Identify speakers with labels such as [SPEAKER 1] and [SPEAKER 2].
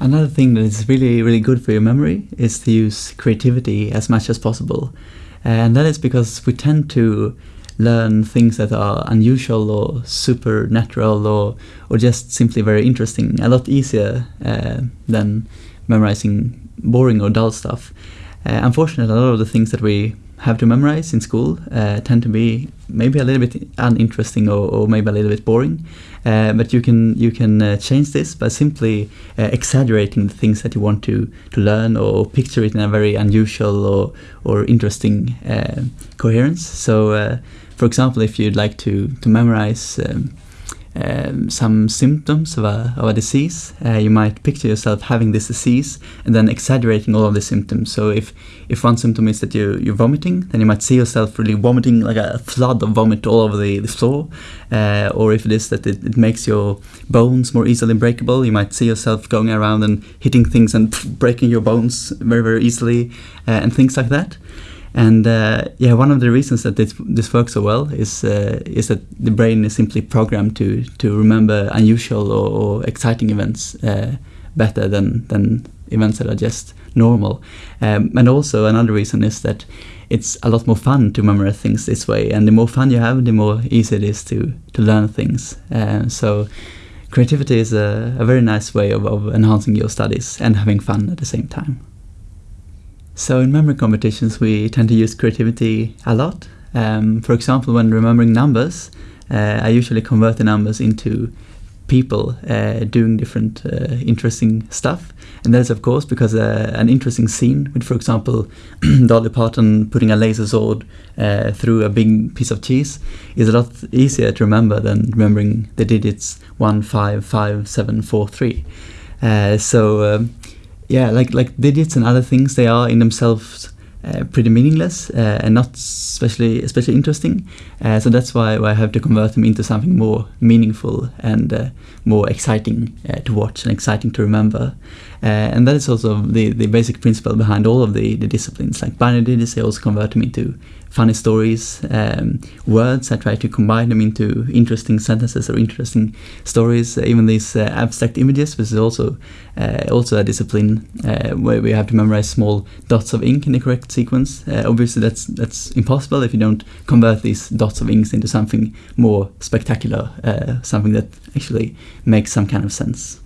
[SPEAKER 1] Another thing that is really, really good for your memory is to use creativity as much as possible. And that is because we tend to learn things that are unusual or supernatural or, or just simply very interesting a lot easier uh, than memorizing boring or dull stuff. Uh, unfortunately, a lot of the things that we have to memorize in school uh, tend to be maybe a little bit uninteresting or, or maybe a little bit boring. Uh, but you can you can uh, change this by simply uh, exaggerating the things that you want to to learn or picture it in a very unusual or or interesting uh, coherence. So, uh, for example, if you'd like to to memorize. Um, um, some symptoms of a, of a disease. Uh, you might picture yourself having this disease and then exaggerating all of the symptoms. So if, if one symptom is that you, you're vomiting, then you might see yourself really vomiting like a flood of vomit all over the, the floor. Uh, or if it is that it, it, makes your bones more easily breakable, you might see yourself going around and hitting things and breaking your bones very, very easily uh, and things like that. And uh, yeah, one of the reasons that this, this works so well is uh, is that the brain is simply programmed to to remember unusual or, or exciting events uh, better than than events that are just normal. Um, and also another reason is that it's a lot more fun to memorize things this way. And the more fun you have, the more easy it is to to learn things. Uh, so creativity is a, a very nice way of, of enhancing your studies and having fun at the same time. So in memory competitions, we tend to use creativity a lot. Um, for example, when remembering numbers, uh, I usually convert the numbers into people uh, doing different uh, interesting stuff. And that is, of course, because uh, an interesting scene with, for example, Dolly Parton putting a laser sword uh, through a big piece of cheese is a lot easier to remember than remembering the digits 1, 5, 5, 7, 4, 3. Uh, so um, yeah, like like digits and other things, they are in themselves uh, pretty meaningless uh, and not especially especially interesting. Uh, so that's why, why, I have to convert them into something more meaningful and uh, more exciting uh, to watch and exciting to remember. Uh, and that is also the, the basic principle behind all of the, the disciplines. Like binary digits, they also convert them into funny stories, um, words. I try to combine them into interesting sentences or interesting stories. Even these uh, abstract images, which is also uh, also a discipline uh, where we have to memorize small dots of ink in the correct sequence. Uh, obviously, that's that's impossible if you don't convert these dots of inks into something more spectacular, uh, something that actually makes some kind of sense.